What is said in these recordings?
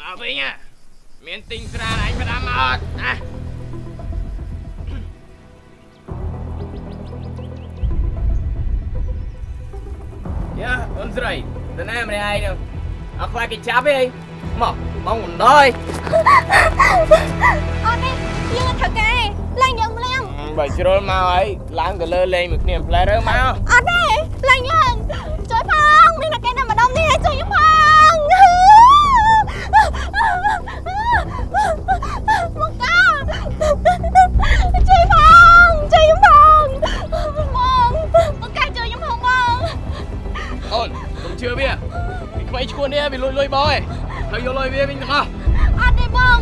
មកវិញហ่ะមានទិញស្រាអញផ្ដាំមកអត់ណាយ៉ាអូនស្រីទៅណាម្នាក់ឯងនោះអត់ខ្លាចគេចាប់ទេមកបងមិនដល់អត់ទេយើងអត់ត្រូវការទេឡើងយើងម្លៀងបើជ្រុលមកហើយឡើងទៅលើលេងមួយគ្នាផ្លែរើមកអត់ទេឡើងយើងជួយផងមានតែគេណាម្ដងនេះជួយខ្ញុំ ជឿវាពីក្បៃឈួននេះវាលួចលុយបងឯងហើយយកលុយវាវិញទាំងអស់អត់ទេបង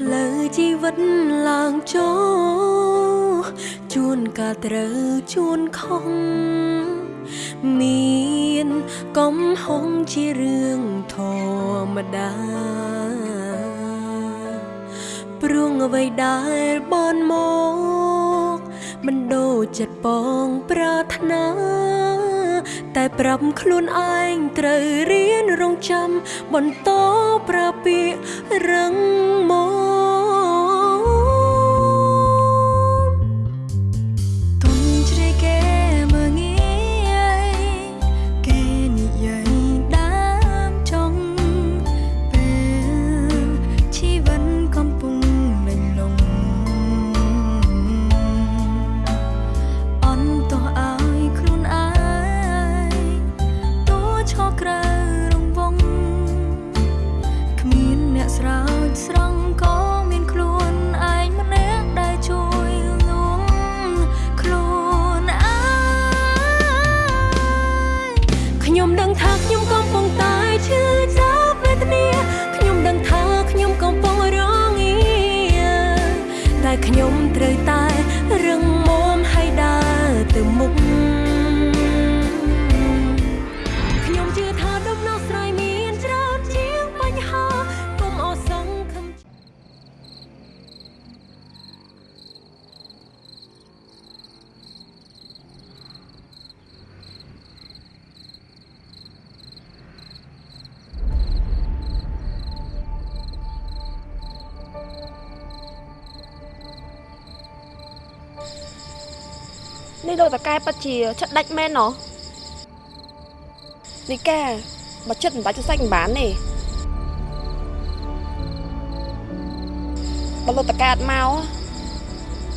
ផ្លូវជីវិតឡើងចូលជួនកាលត្រូវជួនខុសមានកំហុងជារឿងធម្មតាព្រួងអ្វីដែលបនមកមិនដូចចិត្តបងប្រាថ្នាតែប្រាប់ខ្លួនឯងត្រូវរៀនរងចាំបន្តប្រើពាក្យរឹងមក ដឹងថាខ្ញុំកំពុងតែឈឺចាប់វេទនាខ្ញុំដឹងថាខ្ញុំកំពុងរងងារតែខ្ញុំត្រូវតែ នេះដូចតកែប៉ាត់ជាចិត្តដាច់មែនណោះនេះកែបើចិត្តមិនបាច់ទៅសាច់មិនបានទេបើលោកតកែអត់មក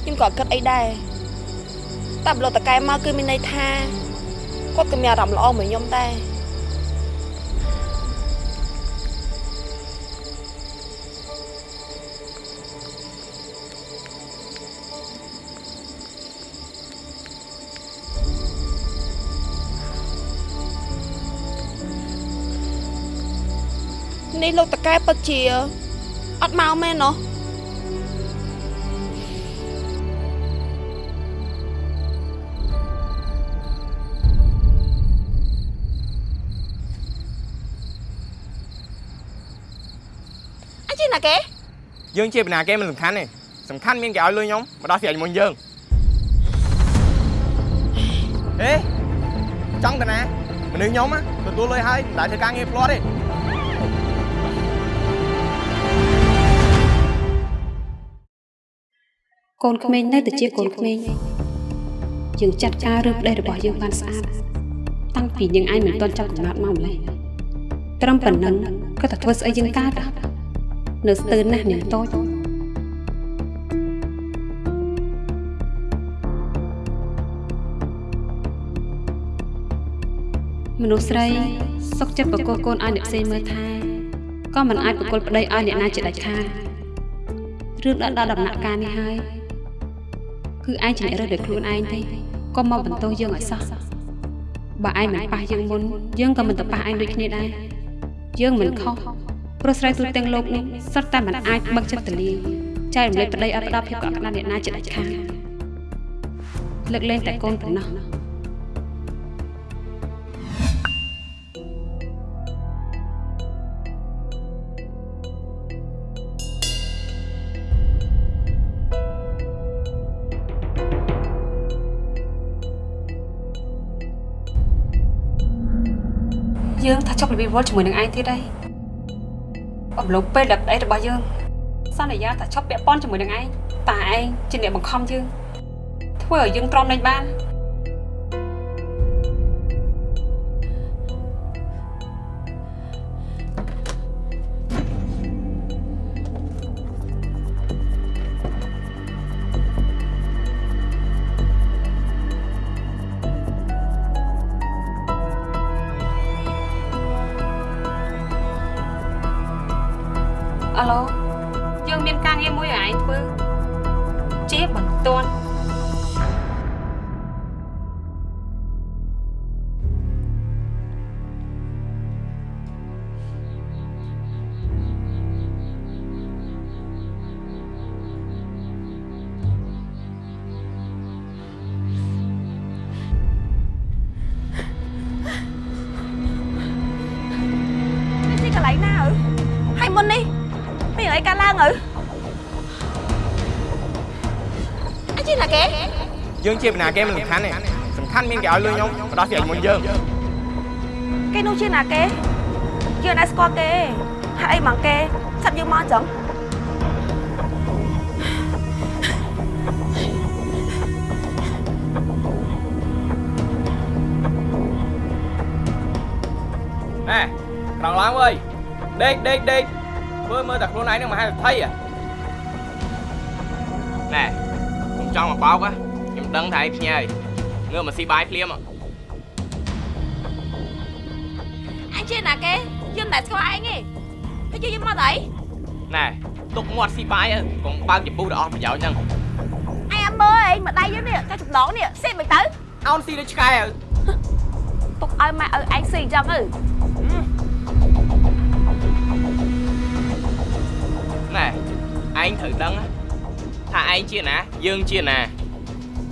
ខ្ញុំក៏អត់គិតអីដែរតែបើលោកតកែមកគឺមានន័យថាគាត់ក៏មានអារម្មណ៍ល្អមួយខ្ញុំដែរ នេះលោកតកែពិតជាអត់មកមែនណោះអញជិះណាគេយើងជាបណ្ណាគេមិនសំខាន់ទេសំខាន់មានគេឲ្យលុយខ្ញុំមកដោះស្រាយជាមួយយើងហេចង់ទៅណាមនុស្សខ្ញុំណាទទួលលុយហើយមិនដែលធ្វើការងារផ្លាត់ទេ កូនក្មេងនៅតែជាកូនក្មេងយើងចាត់ការរឿងប្តីរបស់យើងបានស្អាតតាំងពីយើងឯងមិនទាន់ចាប់កំណត់មកម្លេះត្រឹមប៉ុណ្ណឹងក៏តែធ្វើស្អីយើងកើតនៅស្ទើរណាស់នាងតូចមនុស្សស្រីសុកចិត្តបកគោកូនឲ្យអ្នកផ្សេងមើលថែក៏មិនអាចបកគលប្តីឲ្យអ្នកណាជាដាច់ខាតរឿងដល់ដល់ដំណាក់កាលនេះហើយ គឺឯងជាអ្នករើសដោយខ្លួនឯងទេកុំមកបន្ទោសយើងឲ្យសោះបើឯងមិនប៉ះយើងមុនយើងក៏មិនទៅប៉ះឯងដូចគ្នាដែរយើងមិនខុសព្រោះស្រីទូទាំងលោកនេះសុទ្ធតែមិនអាចបឹកចិត្តទលាចែករំលែកប្តីឲ្យផ្ដល់ភាពកក់ក្ដៅអ្នកណាចិត្តដាច់ខាតលើកលែងតែកូនប៉ុណ្ណោះ ចប់របៀបវល់ជាមួយនឹងឯងទៀតហើយអំឡុងពេលដែលប្តីរបស់យើងសន្យាថាឈប់ពាក់ព័ន្ធជាមួយនឹងឯងតែឯងជាអ្នកបង្ខំយើងធ្វើឲ្យយើងទ្រាំលែងបាន ឡូយើងមានការងារមួយឲ្យឯងធ្វើជាបន្ទា យើងជាបណ្ណាគេមិនសំខាន់ទេសំខាន់មានគេឲ្យលុយខ្ញុំបដោះស្រាយមុនយើងគេនោះជាណាគេយើងអត់ស្គាល់គេហើយអីមកគេសាប់យើងមកអញ្ចឹងណែក្រោកឡើងវើយដេកដេកដេកធ្វើមើលតែខ្លួនឯងនឹងមហាសេដ្ឋីហ៎ណែខ្ញុំចង់មកបោកហ៎ខ្ញុំ ដឹងថាឯងភ្ញាយងើបមកស៊ីបាយភ្លាមហ៎អញជាណាគេយើងមិនដែលស្គាល់ឯងទេហើយយើងយកមកទៅអីណែទុកមាត់ស៊ីបាយហ៎កុំបើកចំពុះដល់អស់ប្រយោជន៍ហ្នឹងអញអត់មើលអីមកដៃយើងនេះតែចំណងនេះសេមិនទៅអោនស៊ីដូចឆ្កែហ៎ទុកឲ្យម៉ែឲ្យឯងស៊ីអញ្ចឹងទៅណែឯងត្រូវដឹងណាថាឯងជាណាយើងជាណា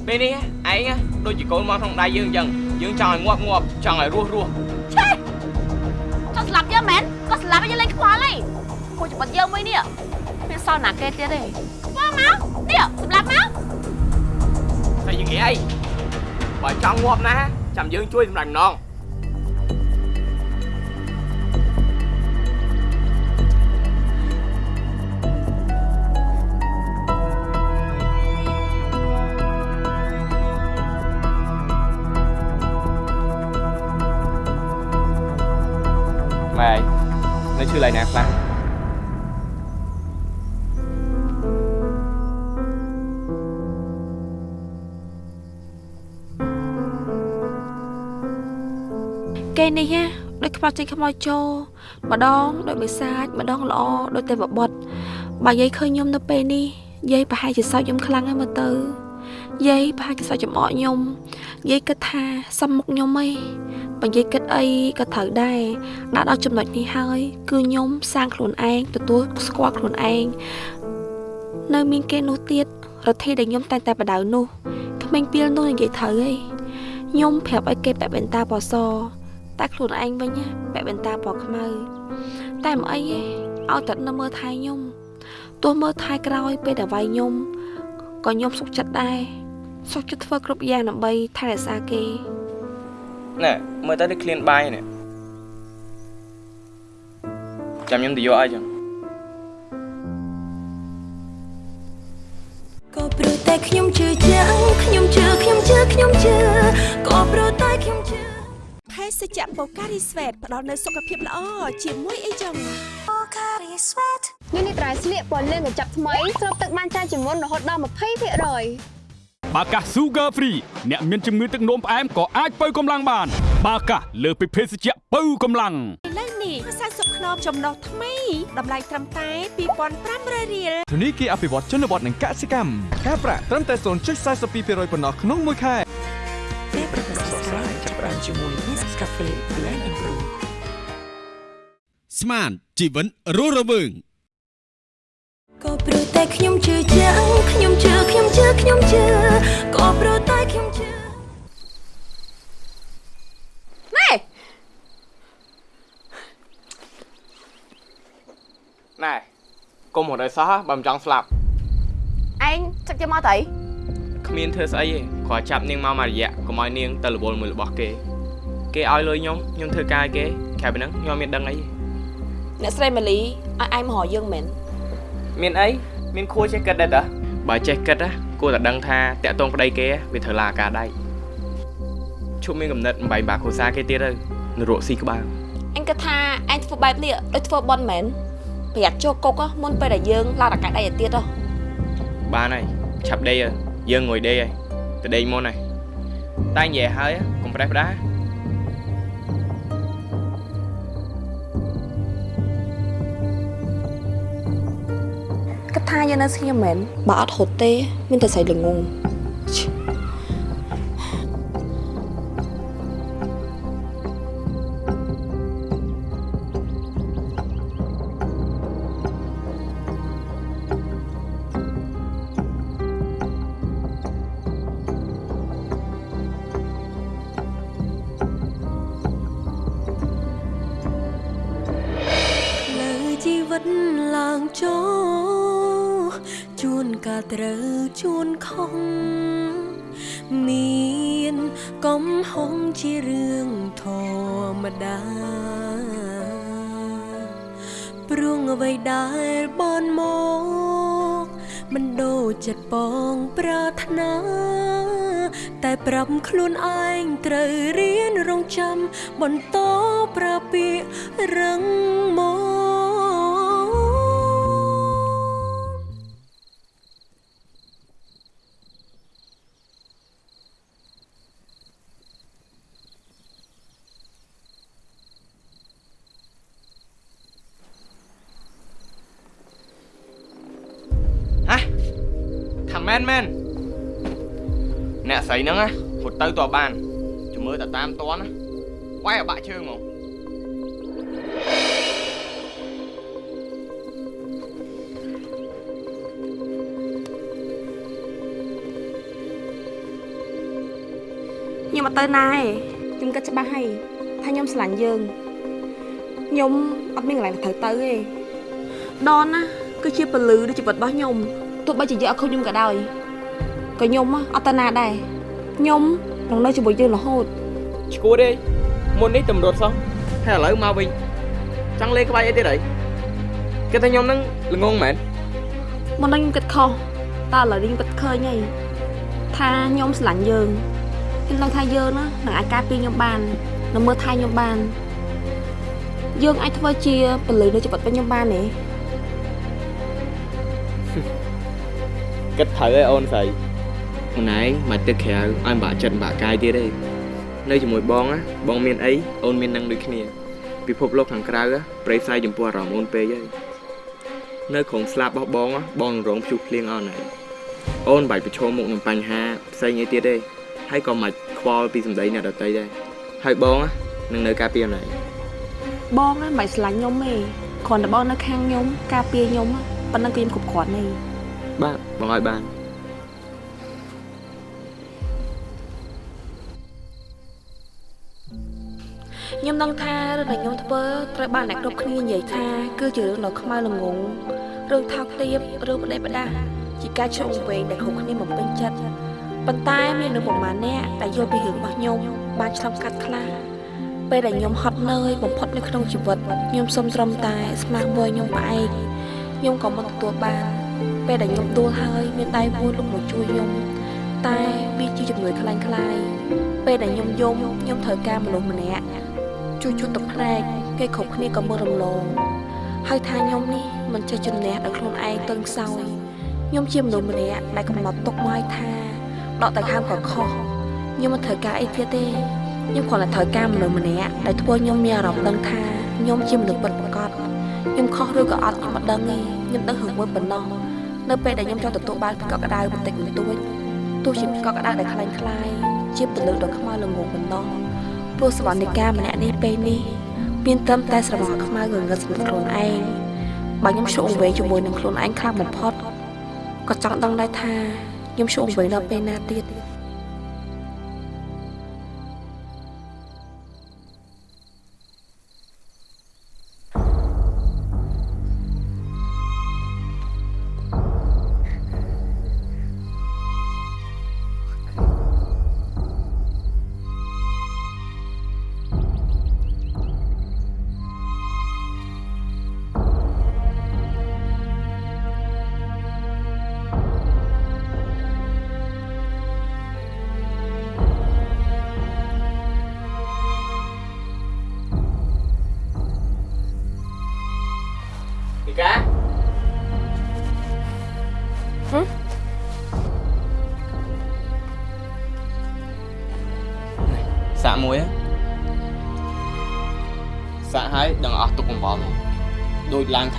ពេលនេះឯងដូចជាកូនមកក្នុងដៃយើងអញ្ចឹងយើងចង់ឲ្យងាប់ងាប់ចង់ឲ្យរស់រស់ឆេចង់ស្លាប់យើងមែនក៏ស្លាប់ឲ្យយើងលេងខ្វល់ហើយគួរច្បាត់យើងមួយនេះមានសល់ណាគេទៀតទេខ្វល់មកនេះសម្លាប់មកតែយ៉ាងនេះអីបើចង់ងាប់ណាចាំយើងជួយសម្រាប់ម្ដង នៅឈឺឡើយណាខ្លះគេនេះណាដូចខ្មោចចេញខ្មោចចូលម្ដងដូចបិសាចម្ដងល្អដូចតែបបត់បើយាយឃើញខ្ញុំនៅពេលនេះយាយប្រហែលជាសោកខ្ញុំខ្លាំងហើយមើលទៅយាយប្រហែលជាសោកចំអកខ្ញុំយាយគិតថាសំមុខខ្ញុំអី បើយាយគិតអីក៏ត្រូវដែរដាក់ដល់ចំណុចនេះហើយ គឺខ្ញុំសាងខ្លួនឯងទទួលស្គាល់ខ្លួនឯងនៅមានគេនោះទៀតរដ្ឋាភិបាលដែលខ្ញុំតែងតែបដៅនោះក្មេងពីលនោះនិយាយត្រូវអីខ្ញុំប្រាប់ឲ្យគេពាក់បិណ្ឌតាពណ៌សតែខ្លួនឯងវិញណាពាក់បិណ្ឌតាពណ៌ខ្មៅតែមិនអីទេឲ្យតែនៅមើលថែខ្ញុំទោះមើលថែក្រោយពេលដែលវាយខ្ញុំក៏ខ្ញុំសុខចិត្តដែរសុខចិត្តធ្វើគ្រប់យ៉ាងដើម្បីថែរក្សាគេ ណែមើលទៅដូចឃ្លានបាយនេះចាំខ្ញុំទៅយកអីចឹងក៏ព្រោះតែខ្ញុំជឿជាក់ខ្ញុំជឿខ្ញុំជឿខ្ញុំជឿក៏ព្រោះតែខ្ញុំជឿភេសជ្ជៈបូការីស្វេតផ្ដល់នូវសុខភាពល្អជាមួយអីចឹង Pocari Sweat នេះនេះត្រៃស្លៀកពណ៌លឿងកញ្ចក់ថ្មីស្រូបទឹកបានច្រើនជាងមុនរហូតដល់20% បាកាស Sugar Free អ្នកមានជំងឺទឹកនោមផ្អែមក៏អាចបើកម្លាំងបាន បាកាសលើសពីភេសជ្ជៈបើកម្លាំងឥឡូវនេះ40ខ្នងចំណុះថ្មីតម្លៃត្រឹមតែ2500រៀលធនីគារអភិវឌ្ឍជនបទនិងកសិកម្មការប្រាក់ត្រឹមតែ0.42%ប៉ុណ្ណោះក្នុងមួយខែស្មានជីវិតរស់រវើង ក៏ព្រោះតែខ្ញុំជឿជាក់ខ្ញុំជឿខ្ញុំជឿខ្ញុំជឿក៏ព្រោះតែខ្ញុំជឿណែណែកុំរត់ឲ្យសោះបើមិនចង់ស្លាប់ឯងចឹកយកមកទៅគ្មានធ្វើស្អីទេគ្រាន់ចាប់នាងមកមួយរយៈកុំឲ្យនាងទៅរវល់មួយរបស់គេ គេឲ្យលុយខ្ញុំខ្ញុំធ្វើការឲ្យគេក្រៅពីហ្នឹងខ្ញុំអត់មានដឹងអីអ្នកស្រីម៉ាលីឲ្យឯងមករកយើងមែន មានអីមានខួរចេះគិតដែរតើបើចេះគិតណាគួរតែដឹងថាតាក់ទងប្តីគេវាត្រូវឡាការដៃឈប់មានកំណត់អំបែងបាក់គ្រួសារគេទៀតទៅនរកស៊ីក្បាលអញគិតថាឯងធ្វើបែបនេះដូចធ្វើបន់មែនប្រយ័ត្នចូលគុកហ៎មុនពេលដែលយើងឡើងរកាយដៃទៅទៀតហ៎បានហើយឆាប់ដេកហើយយើងងុយដេកហើយទៅដេកមុនហើយតែនិយាយហើយកុំប្រេះផ្ដា គិតថាយើងនៅស្ងៀមមែនបើអត់ហត់ទេ មានតែស្រីល្ងង ព្រួងអ្វីដែលបនមកមិនដូចចិត្តបងប្រាថ្នាតែប្រាប់ខ្លួនឯងត្រូវរៀនរងចាំបន្តប្រាពាករឹងមក ស្រីហ្នឹងណាហត់ទៅតបបានជំមើលតែតាមតន់ណាវាយឲ្យបាក់ជើងហ្មងខ្ញុំអត់ទៅណាទេខ្ញុំគិតច្បាស់ហើយថាខ្ញុំស្រឡាញ់យើងខ្ញុំអត់មានកន្លែងទៅត្រូវទៅទេដនណាគឺជាពលឺនៃជីវិតរបស់ខ្ញុំទោះបីជាយើងអត់ឃើញខ្ញុំក៏ដោយក៏ខ្ញុំហ៎អត់ទៅណាដែរ ខ្ញុំនឹងនៅជាមួយយើងរហូតឈួតទេមុននេះតម្រុតសោះហើយឥឡូវមកវិញចង់លេងក្បាច់អីទៀតហីគេថាខ្ញុំហ្នឹងល្ងងមែនមុននេះខ្ញុំគិតខុសតែឥឡូវនេះខ្ញុំគិតឃើញហើយថាខ្ញុំស្រឡាញ់យើងខ្ញុំដឹងថាយើងណានឹងអាចការពារខ្ញុំបាននឹងមើលថែខ្ញុំបានយើងអាចធ្វើជាពលឺនៃជីវិតរបស់ខ្ញុំបានទេគិតត្រូវឯអូនស្រី អូនឯងមកទឹកក្រៅឲ្យបាក់ចិត្តបាក់កាយទៀតទេនៅជាមួយបងណាបងមានអីអូនមាននឹងដូចគ្នាពិភពលោកខាងក្រៅប្រេផ្សាយចំពោះអារម្មណ៍អូនពេកហើយនៅក្រុងស្លាប់របស់បងបងនឹងរងភ្យុះភ្លៀងអស់ហើយអូនបាច់ប្រឈមមុខនឹងបញ្ហាផ្សេងអីទៀតទេហើយក៏មិនខ្វល់ពីសម្ដីអ្នកដទៃដែរហើយបងនឹងនៅការពារអូនឯងបងណាមិនស្រឡាញ់ខ្ញុំទេគ្រាន់តែបងនៅខាងខ្ញុំការពារខ្ញុំប៉ុណ្ណឹងគឺខ្ញុំគ្រប់គ្រាន់ទេបាទបងឲ្យបាន ខ្ញុំដឹងថារឿងដែលខ្ញុំធ្វើត្រូវបានអ្នកគ្រប់គ្នានិយាយថាគឺជារឿងដ៏ខ្មៅល្ងងរឿងថោកទាបរឿងបដិបដាជាការឆ្លងវែងដែលគ្រប់គ្នាមិនពេញចិត្តប៉ុន្តែមាននៅប្រមាណអ្នកដែលយល់ពីរឿងរបស់ខ្ញុំបានឆ្លងកាត់ខ្លះពេលដែលខ្ញុំហត់នឿយបំផុតនៅក្នុងជីវិតខ្ញុំសុំត្រឹមតែស្មារតីខ្ញុំផ្អែកខ្ញុំក៏មិនទទួលបានពេលដែលខ្ញុំដួលហើយមានដៃមួយលុកមកជួយខ្ញុំតែវាជាជំនួយខ្លាំងខ្លាយពេលដែលខ្ញុំយំខ្ញុំត្រូវការមនុស្សម្នាក់ ជួយជូតទឹកភ្នែកគេគ្រប់គ្នាក៏មើលរំលងហើយថាខ្ញុំនេះមិនចេះជំនះដល់ខ្លួនឯងទន់ខ្សោយខ្ញុំជាមនុស្សម្នាក់ដែលកំណត់ទុកមកឲ្យថាដកទៅខាងក៏ខុសខ្ញុំមិនត្រូវការអីទៀតទេខ្ញុំគ្រាន់តែត្រូវការមនុស្សម្នាក់ដែលធ្វើខ្ញុំមានអារម្មណ៍ដឹងថាខ្ញុំជាមនុស្សពិតប្រាកដខ្ញុំខុសឬក៏អត់ខ្ញុំមិនដឹងទេខ្ញុំដឹងរឿងមួយប៉ុណ្ណោះនៅពេលដែលខ្ញុំចង់ទទួលបានភាពកក់ក្ដៅបន្តិចបន្តួចទោះជាភាពកក់ក្ដៅដែលខ្លាំងខ្លាយជាពលិកដ៏ខ្មៅល្ងងប៉ុណ្ណោះ ព្រោះសវណ្ណិកាម្នាក់នេះពេលនេះមានត្រឹមតែស្រមោលខ្មៅងងឹតសម្រាប់ខ្លួនឯងបើខ្ញុំឆ្លងវែងជាមួយនឹងខ្លួនឯងខ្លាំងបំផុតក៏ចង់ដឹងដែរថាខ្ញុំឆ្លងវែងដល់ពេលណាទៀត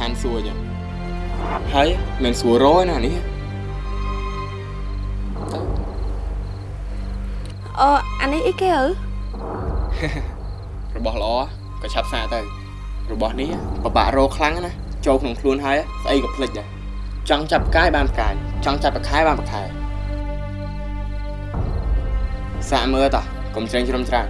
ឋានសួគ៌ចឹងហើយមិនសួររយណានេះអឺអានេះអីគេអើរបស់ល្អក៏ឆាប់សាកទៅ របស់នេះពិបាករកខ្លាំងណាស់ចូលក្នុងខ្លួនហើយស្អីក៏ភ្លេចដែរចង់ចាប់ផ្កាយបានផ្កាយចង់ចាប់ប្រខែបានប្រខែសាកមើលតោះកុំច្រេងជ្រុំច្រាំ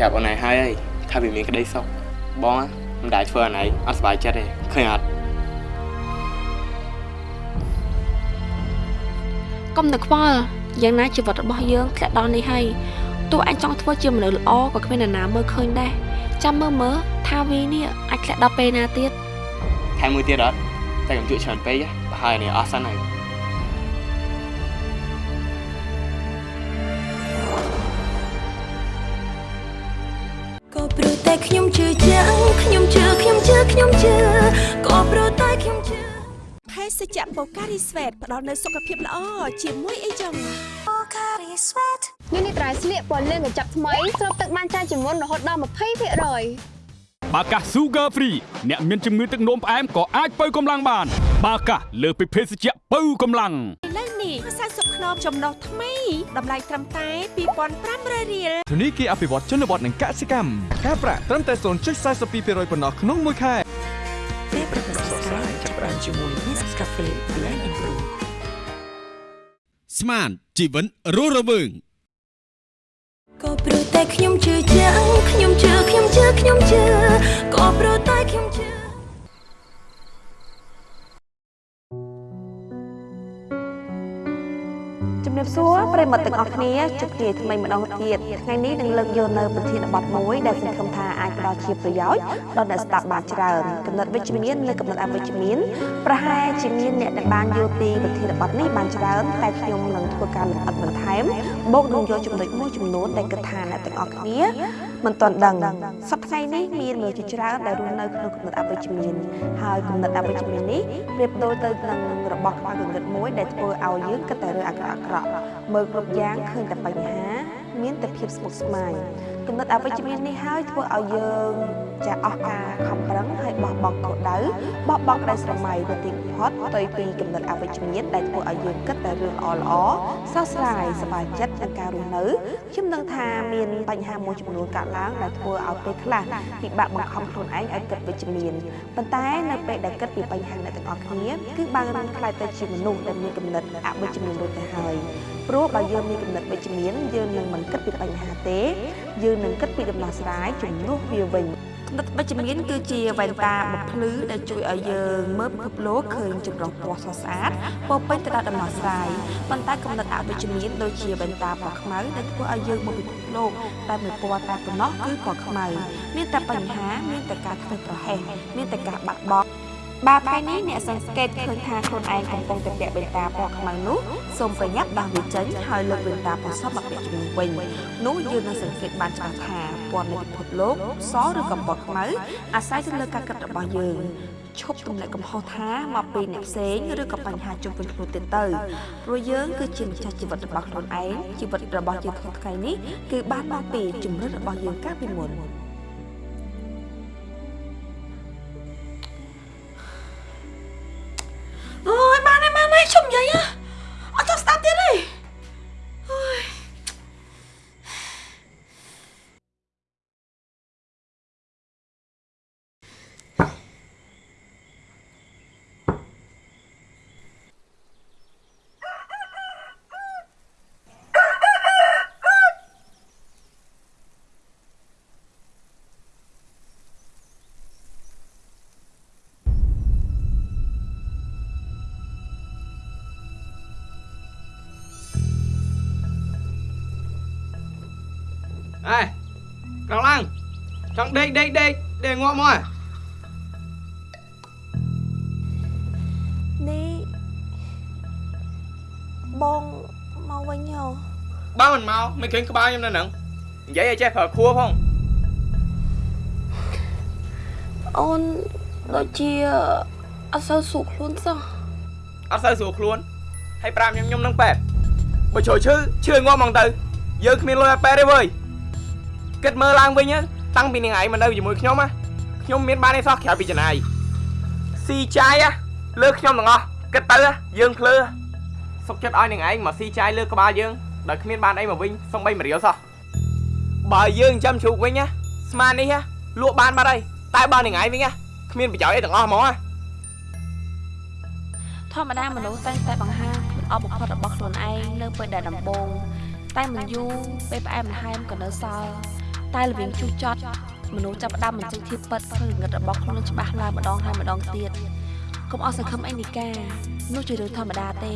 បងប្រាប់អូនឯងហើយអីថាវាមានក្តីសុខបងណាមិនដែរធ្វើអូនឯងអត់សុបាយចិត្តទេឃើញអត់កុំនឹកខ្វល់យ៉ាងណាជីវិតរបស់យើងធ្លាក់ដល់នេះហើយទោះអញចង់ធ្វើជាមនុស្សល្អក៏គ្មាននរណាមើលឃើញដែរចាំមើលមើលថាវានេះអាចធ្លាក់ដល់ពេលណាទៀតថែមមួយទៀតអត់តែកុំជក់ច្រើនពេកណាប្រហែលនេះអស់សិនហើយ តែខ្ញុំជឿជាក់ខ្ញុំជឿខ្ញុំជឿខ្ញុំជឿក៏ព្រោះតែខ្ញុំជឿភេសជ្ជៈបូការីស្វេតផ្ដល់នូវសុខភាពល្អជាមួយអីចឹងនេះនេះត្រៃស្លៀកពណ៌លឿងកញ្ចប់ថ្មីស្រូបទឹកបានច្រើនជាងមុនរហូតដល់20%បាកា Sugar Free អ្នកមានជំងឺទឹកនោមផ្អែមក៏អាចបើកម្លាំងបាន បាកាលើសពីភេសជ្ជៈបើកម្លាំងឥឡូវនេះ 40ខ្នងចំណុះថ្មីតម្លៃត្រឹមតែ2500រៀលធនីគារអភិវឌ្ឍជនបទនិងកសិកម្មការប្រាក់ត្រឹមតែ0.42%ប៉ុណ្ណោះក្នុងមួយខែពេលប្រកាសស្កាយចាប់បានជាមួយ Nescafe Blend and Brew ស្មានជីវិនរស់រវើងក៏ព្រោះតែខ្ញុំជឿជាក់ខ្ញុំជឿខ្ញុំជឿខ្ញុំជឿក៏ព្រោះតែខ្ញុំជឿ ជំរាបសួរប្រិយមិត្តទាំងអស់គ្នាជួបគ្នាថ្មីម្ដងទៀតថ្ងៃនេះនឹងលើកយកនៅប្រធានបទមួយដែលសង្ឃឹមថាអាចផ្ដល់ជាប្រយោជន៍ដល់អ្នកស្ដាប់បានច្រើនកំណត់វិជ្ជមាននិងកំណត់អវិជ្ជមានប្រហែលជាមានអ្នកដែលបានយល់ពីប្រធានបទនេះបានច្រើនតែខ្ញុំនឹងធ្វើការលម្អិតបន្ថែមបូកនឹងយកចំណុចមួយចំនួនដែលគិតថាអ្នកទាំងអស់គ្នា មិនទាន់ដឹងសប្តាហ៍នេះមានមនុស្សជាច្រើនដែលរស់នៅក្នុងកំណត់អវិជ្ជមានហើយកំណត់អវិជ្ជមាននេះប្រៀបដូចទៅនឹងរបស់ខ្វះកង្កឹតមួយដែលធ្វើឲ្យយើងគិតតែរឿងអាក្រក់អាក្រក់មើលគ្រប់យ៉ាងឃើញតែបញ្ហា មានតែភាពស្មុគស្មាញគំនិតអវិជ្ជមាននេះហើយធ្វើឲ្យយើងចាអស់ការខំប្រឹងហើយបោះបង់គោលដៅបោះបង់ក្តីស្រមៃទៅទីបំផុតផ្ទុយពីគំនិតអវិជ្ជមានដែលធ្វើឲ្យយើងគិតតែរឿងល្អល្អសោកស្ដាយសប្បាយចិត្តនឹងការរស់នៅខ្ញុំនឹងថាមានបញ្ហាមួយចំនួនកើតឡើងដែលធ្វើឲ្យពេលខ្លះពិបាកបង្ខំខ្លួនឯងឲ្យគិតវិជ្ជមានប៉ុន្តែនៅពេលដែលគិតពីបញ្ហាអ្នកទាំងអស់គ្នាគឺបានរៀនខ្លាយទៅជាមនុស្សដែលមានគំនិតអវិជ្ជមានដូចទៅហើយ ព្រោះបើយើងមានគំនិតវិជ្ជមានយើងនឹងមិនគិតពីបញ្ហាទេ យើងនឹងគិតពីដំណោះស្រាយជំនួសវាវិញគំនិតវិជ្ជមានគឺជាវ៉ែនតាបំភ្លឺដែលជួយឲ្យយើងមើលពិភពលោកឃើញចម្រុះពណ៌ស្រស់ស្អាតពោរពេញទៅដោយដំណោះស្រាយប៉ុន្តែគំនិតអវិជ្ជមានដូចជាវ៉ែនតាពណ៌ខ្មៅដែលធ្វើឲ្យយើងមើលពិភពលោកតែមួយពណ៌តែប៉ុណ្ណោះគឺពណ៌ខ្មៅ មានតែបញ្ហាមានតែការធ្វើប្រហែសមានតែការបាត់បង់ បាទថ្ងៃនេះអ្នកសង្កេតឃើញថាខ្លួនឯងកំពុងតែពាក់វ៉ែនតាពណ៌ខ្មៅនោះសូមប្រញាប់ដោះវាចេញហើយលើកវ៉ែនតាពណ៌សមកពាក់ជំនួសវិញនោះយើងនឹងសង្កេតបានច្បាស់ថាពណ៌នៃពិភពលោកសឬក៏ពណ៌ខ្មៅអាស្រ័យទៅលើការគិតរបស់យើងឈប់ទម្លាក់កំហុសថាមកពីអ្នកផ្សេងឬក៏បញ្ហាជុំវិញខ្លួនទៀតទៅព្រោះយើងគឺជាម្ចាស់ជីវិតរបស់ខ្លួនឯងជីវិតរបស់យើងថ្ងៃនេះគឺបានមកពីជំនឿរបស់យើងកាលពីមុន ង់ដេកដេកដេកដេកងាប់មកហ៎បងមកវិញហ៎បើមិនមកមិនឃើញក្បាលខ្ញុំនៅហ្នឹងនិយាយឲ្យចេះប្រើខួរផងអូនដូចជាអត់សូវស្រួលខ្លួនសោះអត់សូវស្រួលខ្លួនហើយប្រាប់ខ្ញុំខ្ញុំនឹងប៉ែតបើជួយឈឺឈឺងាប់ហ្មងទៅយើងគ្មានលុយឲ្យប៉ែតទេវើយគិតមើលឡើងវិញណា តាំងពីនាងឯងមកនៅជាមួយខ្ញុំណាខ្ញុំមានបានឯសោះក្រៅពីចំណាយស៊ីចាយណាលើខ្ញុំទាំងអស់គិតទៅណាយើងភ្លើសុកចិត្តឲ្យនាងឯងមកស៊ីចាយលើក្បាលយើងដោយគ្មានបានអីមកវិញសំបីមរៀលសោះបើយើងចាំជ្រូកវិញណាស្មាននេះណាលក់បានបាត់ហើយតែបើនាងឯងវិញណាគ្មានប្រយោជន៍អីទាំងអស់ហ្មងណាធម្មតាមនុស្សតែងតែបង្ហាញខ្លួនអបបំផុតរបស់ខ្លួនឯងនៅពេលដែលដំបូងតែមិនយូរពេលផ្អែមល្ហែមក៏នៅសល់ តែល្វីងជុះចត់មនុស្សចាប់ផ្ដើមបញ្ចេញធៀបពិតឃើញងឹតរបស់ខ្លួនច្បាស់ឡើងម្ដងហើយម្ដងទៀតកុំអស់សង្ឃឹមអីនីកានោះជារឿងធម្មតាទេ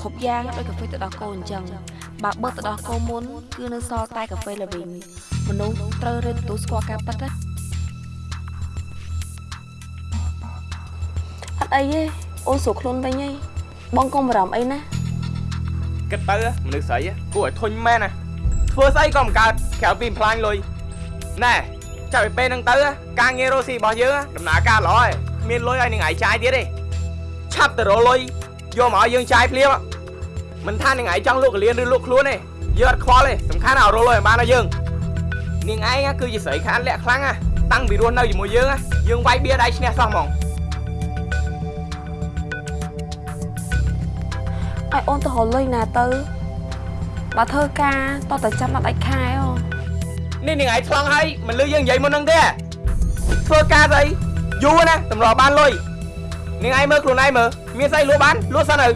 គ្រប់យ៉ាងដូចកាហ្វេទឹកដោះគោអញ្ចឹងបើបើទឹកដោះគោមុនគឺនៅសល់តែកាហ្វេល្វីងមនុស្សត្រូវរៀនទទួលស្គាល់ការពិតណាអត់អីទេអូនស្រួលខ្លួនវិញហីបងកុំបារម្ភអីណាគិតទៅមនុស្សស្រីគួរឲ្យធុញមែនណា ធ្វើស្អីក៏មិនកើតក្រៅពីផ្លាញ់លុយណែចាប់ពីពេលហ្នឹងទៅការងាររស់ស៊ីរបស់យើងដំណើរការល្អហើយគ្មានលុយឲ្យនឹងឯងចាយទៀតទេឆាប់ទៅរកលុយយកមកឲ្យយើងចាយភ្លាមមិនថានឹងឯងចង់លក់កលៀនឬលក់ខ្លួនទេយើងអត់ខ្វល់ទេសំខាន់ឲ្យរកលុយឲ្យបានឲ្យយើងនាងឯងគឺជាស្រីខានលាក់ខ្លាំងណាតាំងពីរស់នៅជាមួយយើងយើងវាយបៀដៃឈ្នះសោះហ្មងឲ្យអូនទៅរកលុយណាទៅ បើធ្វើការតោះតែចាំដល់ដាច់ខែអូនេះនាងឯងឆ្លងហើយមិនលឺយើងនិយាយមុនហ្នឹងទេធ្វើការស្អីយូរណាតម្របានលុយនាងឯងមើលខ្លួនឯងមើលមានស្អីលក់បានលក់សិនទៅ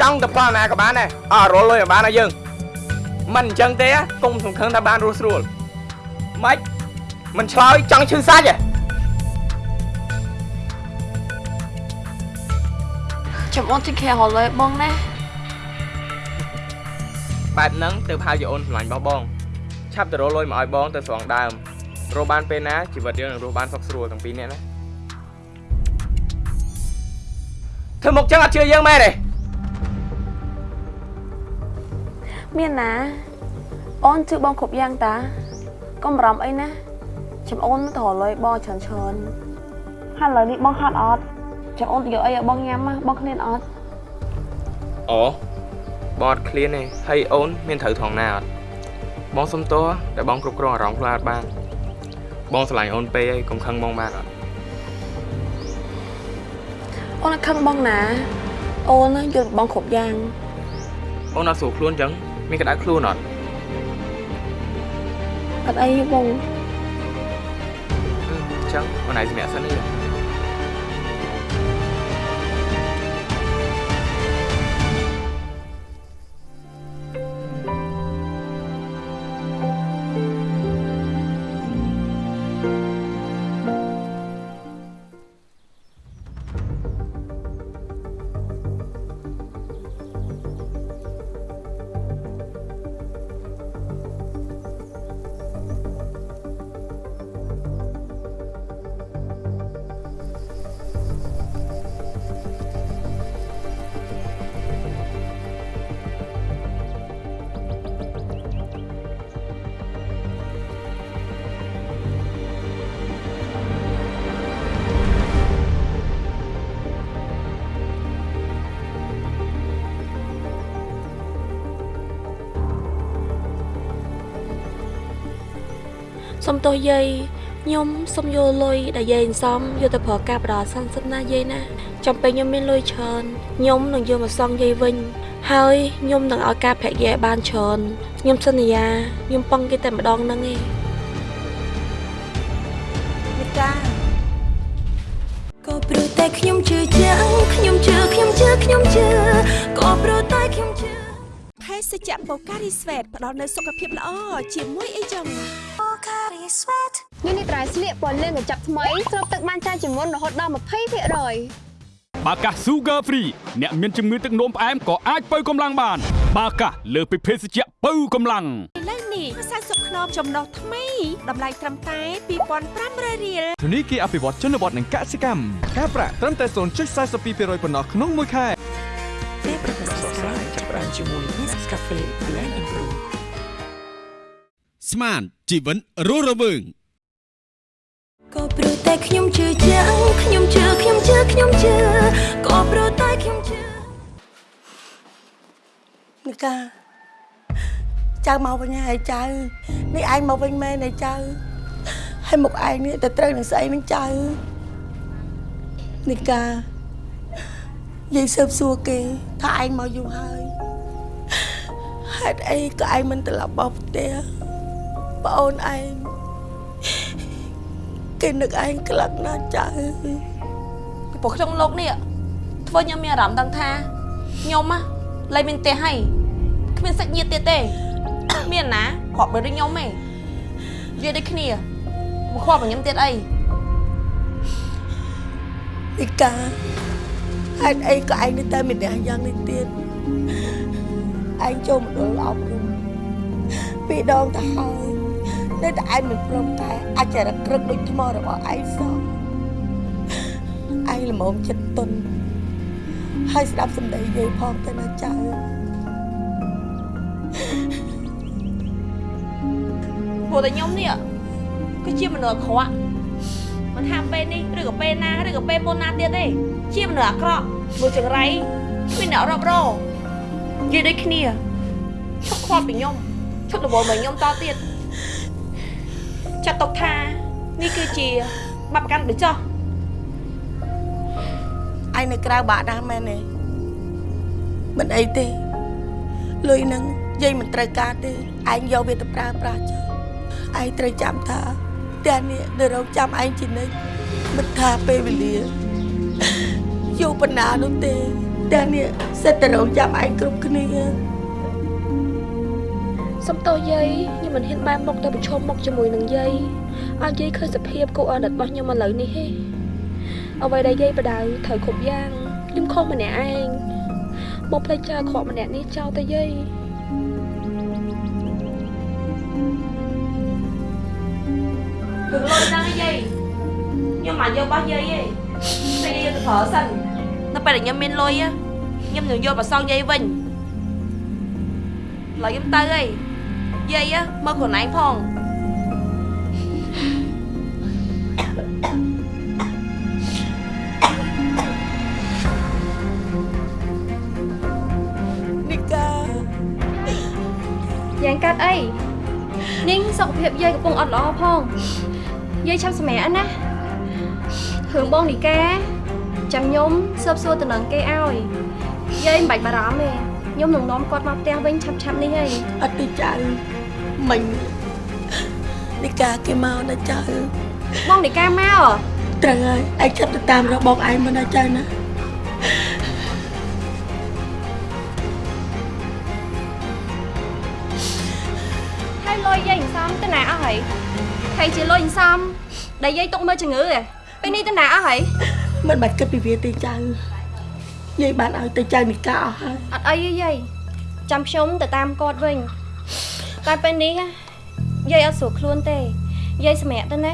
ចង់ទៅផ្លណាក៏បានដែរអើរលុយឲ្យបានឲ្យយើងមិនអញ្ចឹងទេកុំសង្ឃឹមថាបានរស់ស្រួលម៉េចមិនឆ្លើយចង់ឈឺសាច់ហ៎ចាំអូនជិះខែរកលុយឲ្យបងណា បែបហ្នឹងទៅហៅជាអូនស្រឡាញ់របស់បងឆាប់ទៅរកលុយមកឲ្យបងទៅស្រង់ដើមរកបានពេលណាជីវិតយើងនឹងរស់បានសុខស្រួលទាំងពីរនាក់ណាធ្វើមកចឹងអត់ជឿយើងមែនទេមានណា អូនជឿបងគ្រប់យ៉ាងតាកុំបារម្ភអីណាចាំអូនទៅរកលុយបងច្រើនច្រើនហើយឥឡូវនេះបងហត់អត់ចាំអូនទៅយកអីឲ្យបងញ៉ាំណាបងឃ្លានអត់អូ បងអត់ឃ្លានទេហើយអូនមានត្រូវថងណាអត់បងសុំទោសតែបងគ្រប់គ្រងអារម្មណ៍ខ្លួនអត់បាន បងស្រឡាញ់អូនពេកហើយកុំខឹងបងបានអត់អូនអត់ខឹងបងណាអូនយល់បងគ្រប់យ៉ាងអូនអត់ស្រួលខ្លួនអញ្ចឹងមានក្តៅខ្លួនអត់អត់អីទេបងអញ្ចឹងអូនឯងសម្រាប់សិននេះ សុំទោសយាយខ្ញុំសុំយកលុយដែលយាយសំយកទៅប្រើការបដាសិនសិនណាយាយណាចាំពេលខ្ញុំមានលុយច្រើនខ្ញុំនឹងយកមកសងយាយវិញ ហើយខ្ញុំនឹងឲ្យការប្រាក់យាយឲ្យបានច្រើនខ្ញុំសន្យាខ្ញុំពឹងគេតែម្ដងហ្នឹងឯងមេតាក៏ព្រោះតែខ្ញុំជឿជាក់ខ្ញុំជឿខ្ញុំជឿខ្ញុំជឿក៏ព្រោះតែខ្ញុំជឿភេសជ្ជៈបូការីស្វេតផ្ដល់នូវសុខភាពល្អជាមួយអីចឹង នេះនេះត្រៃស្លៀកពណ៌លឿងកញ្ចប់ថ្មីស្រូបទឹកបានច្រើនជាងមុនរហូតដល់20%បាកា Sugar Free អ្នកមានជំងឺទឹកនោមផ្អែមក៏អាចបើកម្លាំងបានបាកាលើសពីភេសជ្ជៈបើកម្លាំងឥឡូវនេះខ្សែសុខខ្នងចំណុះថ្មីតម្លៃត្រឹមតែ2500រៀលធនីគារអភិវឌ្ឍជនបទនិងកសិកម្មការប្រាក់ត្រឹមតែ0.42%ប៉ុណ្ណោះក្នុងមួយខែពេលប្រកាសស្រាច្រើនជាមួយ Nescafe Blend and Brew ស្មានជីវិតរស់រវើងក៏ព្រោះតែខ្ញុំជឿជាក់ខ្ញុំជឿខ្ញុំជឿខ្ញុំជឿក៏ព្រោះតែខ្ញុំជឿនិកាចៅមកវិញហើយចៅនេះឯងមកវិញមែនទេចៅហើយមុខឯងនេះទៅត្រូវនឹងស្អីនឹងចៅនិកាយាយសើបសួរគេថាឯងមកយូរហើយហេតុអីក៏ឯងមិនត្រឡប់មកផ្ទះ ប្អូនឯងគេនឹកឯងខ្លាំងណាស់ចៅពីព្រោះក្នុងលោកនេះធ្វើខ្ញុំមានអារម្មណ៍ដឹងថាខ្ញុំណាលែងមានផ្ទះហើយគ្មានសាច់ញាតិទៀតទេមានណាគ្រាប់ដូចខ្ញុំទេនិយាយដូចគ្នាមកគ្រាប់របស់ខ្ញុំទៀតអីនិកាហេតុអីក៏ឯងនៅតែមានអ្នកយ៉ាងនេះទៀតឯងចូលមណ្ឌលអប់រំពីរដងទៅហើយ នៅតែឯងមិនព្រមតែអាចរក្រឹកដូចថ្មរបស់ឯងសោះឯងល្មមចិត្តទុនហើយស្ដាប់សម្ដីយាយផងទៅណាចៅព្រោះតែខ្ញុំនេះគឺជាមនុស្សអាក្រក់មិនថាពេលនេះឬក៏ពេលណាឬក៏ពេលមុនណាទៀតទេជាមនុស្សអាក្រក់មួយចង្រៃគ្មានអ្នករាប់រងនិយាយដូចគ្នាឈប់ខ្វល់ពីខ្ញុំឈប់រវល់មកខ្ញុំតទៀត ចាត់ទុកថានេះគឺជាបាបកម្មដូចចោះឯងនៅក្រៅបាក់ណាស់មែនទេមិនអីទេលុយនឹងយាយមិនត្រូវការទេឯងយកវាទៅប្រើប្រាស់ចុះឯងត្រូវចាំថាផ្ទះនេះនៅរងចាំឯងជានិច្ចមិនថាពេលវេលាយូរប៉ុណ្ណានោះទេផ្ទះនេះសិតតែរងចាំឯងគ្រប់គ្នា សំទោសយាយខ្ញុំមិនហ៊ានបែរមុខទៅប្រឈមមុខជាមួយនឹងយាយឲ្យយាយឃើញសភាពគួរអាណិតរបស់ខ្ញុំឥឡូវនេះទេអ្វីដែលយាយបដៅត្រូវគ្រប់យ៉ាងខ្ញុំខុសម្នាក់ឯងមកផ្លេចចោលខកម្នាក់នេះចោលទៅយាយគឺលុយដល់យាយខ្ញុំមកយករបស់យាយទេតែយាយទៅប្រើសិននៅពេលដែលខ្ញុំមានលុយខ្ញុំនឹងយកមកសងយាយវិញឡើយខ្ញុំទៅហើយ យាយមើលខ្លួនឯងផងនិកាយ៉ាងកាត់អីនាងសុខភាពយាយកំពុងអត់ល្អផងយាយឆាប់សម្រាកណារឿងបងនីកាចាំខ្ញុំស៊ើបសួរតំណែងគេឲ្យយាយមិនបាច់បារម្ភទេខ្ញុំនឹងនាំគាត់មកផ្ទះវិញឆាប់ឆាប់ៗនេះហើយអត់ទេចៅ មិញនិកាគេមកណាចៅបងនីកាមកត្រូវហើយឯងចាប់ទៅតាមរកបងឯងមកណាចៅណាហើយលុយយាយអន្សំទៅណាអស់ហើយហើយជាលុយអន្សំដែលយាយទុកមើលជំងឺឯងពេលនេះទៅណាអស់ហើយមិនបាច់គិតពីវាទេចៅយាយបានឲ្យទៅចៅនិកាអស់ហើយអត់អីទេយាយចាំខ្ញុំទៅតាមគាត់វិញ តែពេលនេះណាយាយអត់ស្រួលខ្លួនទេយាយសម្រាប់ទៅណា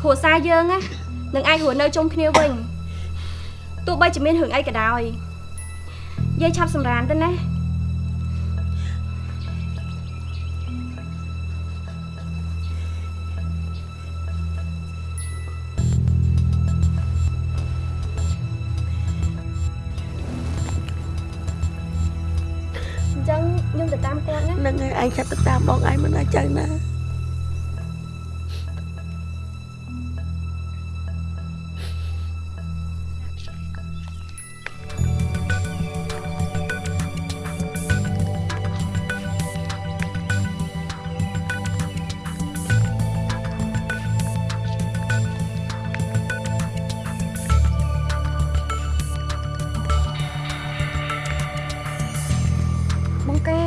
គ្រួសារយើងណានឹងអាចរស់នៅជុំគ្នាវិញទោះបីជាមានរឿងអីក៏ដោយយាយឆាប់សម្រានទៅណា ណាចៅណាបងកែ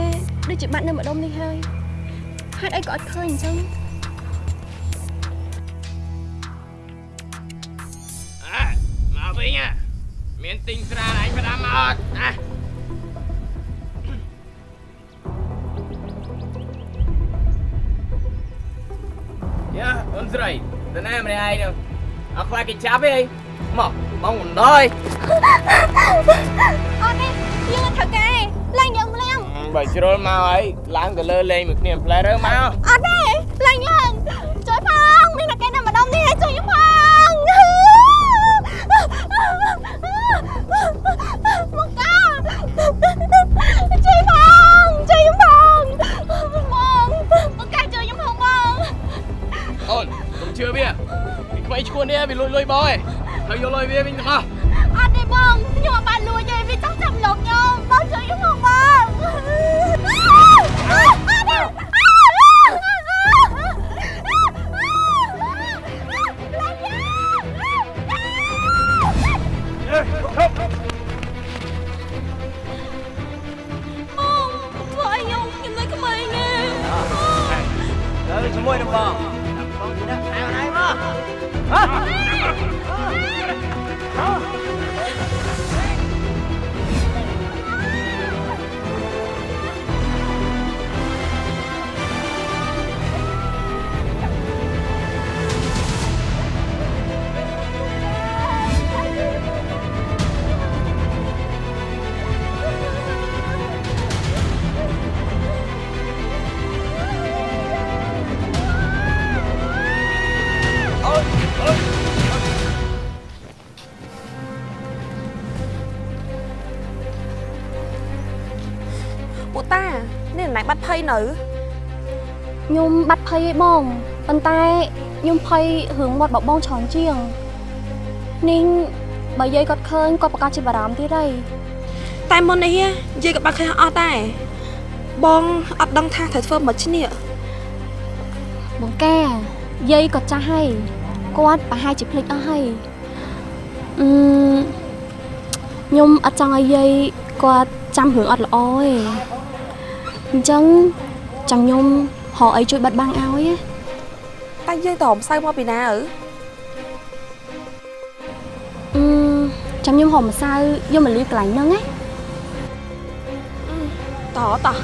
ដូចជាបាត់នៅម្ដុំនេះហើយ ហេតុអីក៏អត់ឃើញអញ្ចឹងអើមកវិញហ่ะមានទិញស្រាអញផ្ដាំមកអត់ណាយ៉ាអូនស្រីទៅណាម្នាក់ឯងនោះអត់ខ្លាចគេចាប់ទេមកបងមិនដល់អត់ទេយើងត្រូវកែឡើងយើង បើជ្រុលមកហើយឡើងទៅលើលេងមួយគ្នាផ្លែរើមក នៅខ្ញុំបាត់ភ័យឯបងប៉ុន្តែខ្ញុំភ័យរឿងមាត់បបងច្រើនជាងនេះបើយាយគាត់ឃើញគាត់ប្រកាសជាបារម្ភទៀតហើយតែមុននេះយាយក៏បាត់ឃើញអស់ដែរបងអត់ដឹងថាត្រូវធ្វើមិនឈ្នះបងកាយាយគាត់ចាស់ហើយគាត់ប្រហែលជាភ្លេចអស់ហើយអឺខ្ញុំអត់ចង់ឲ្យយាយគាត់ចាំរឿងអត់ល្អទេ អញ្ចឹងចង់ខ្ញុំហៅអីជួយបិទបាំងឲ្យណាតែយាយតរំសៅមកពីណាអើអឺចាំខ្ញុំហៅម្សៅយកមកលាយកន្លែងហ្នឹងណាតតោះ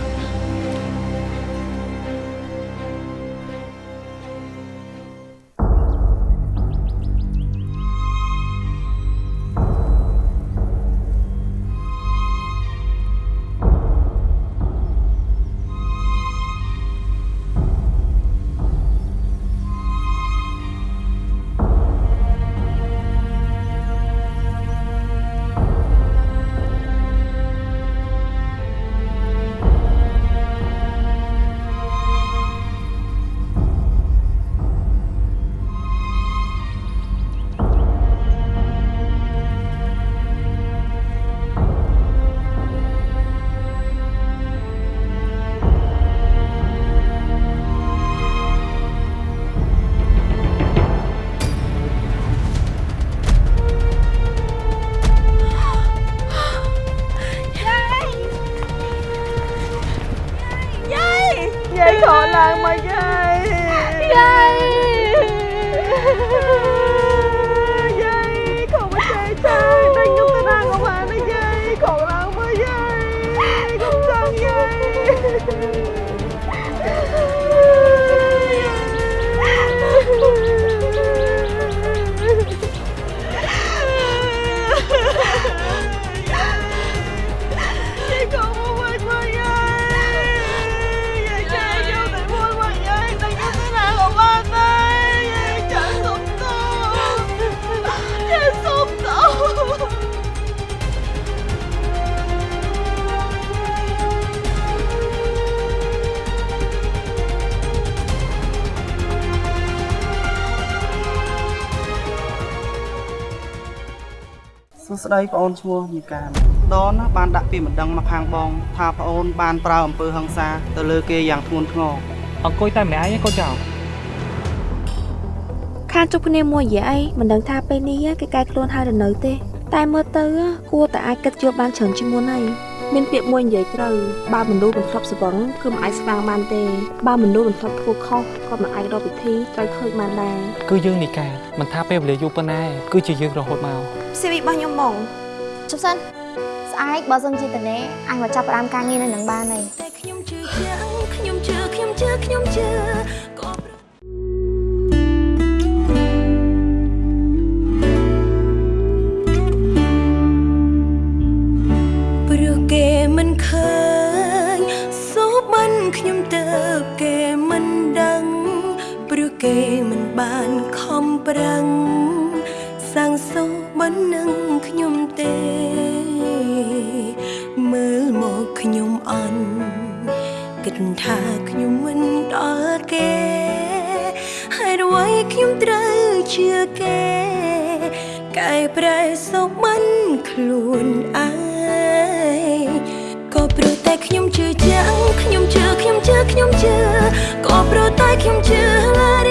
សួស្តីបងអូនឈ្មោះញីកានដនណាបានដាក់ពាក្យមិនដឹងមកខាងបង ថាប្អូនបានប្រើអំពើហិង្សាទៅលើគេយ៉ាងធ្ងន់ធ្ងរអង្គុយតែម្នាក់ឯងកូនចៅខានជប់គ្នាមួយរយៈអីមិនដឹងថាពេលនេះគេកែខ្លួនហើយឬនៅទេ តែមើលទៅគួរតែអាចគិតយល់បានច្រើនជាងមុនហើយមានពាក្យមួយនិយាយត្រូវបើមនុស្សមិនធ្លាប់ស្វឹងគឺមិនអាចស្វាងបានទេបើមនុស្សមិនធ្លាប់ធ្វើខុសក៏មិនអាចរកវិធីត្រូវឃើញបានដែរគឺយើងនីកាមិនថាពេលវេលាយូរប៉ុណ្ណាគឺជាយើងរហូតមក CV របស់ខ្ញុំហ្មងជប់សិនស្អែកបើសិនជាតនេអញមកចាប់ផ្ដើមការងារនៅនឹងបានហើយតែខ្ញុំជឿខ្ញុំជឿខ្ញុំជឿខ្ញុំជឿក៏ព្រោះគេមិនឃើញសូបានខ្ញុំទៅគេមិនដឹងព្រោះគេមិនបានខំប្រឹង គិតថាខ្ញុំមិនដល់គេហើយរវៃខ្ញុំត្រូវជឿគេកែប្រែសុខមិនខ្លួនឯងក៏ព្រោះតែខ្ញុំជឿជាក់ខ្ញុំជឿខ្ញុំជឿខ្ញុំជឿក៏ព្រោះតែខ្ញុំជឿឡើយ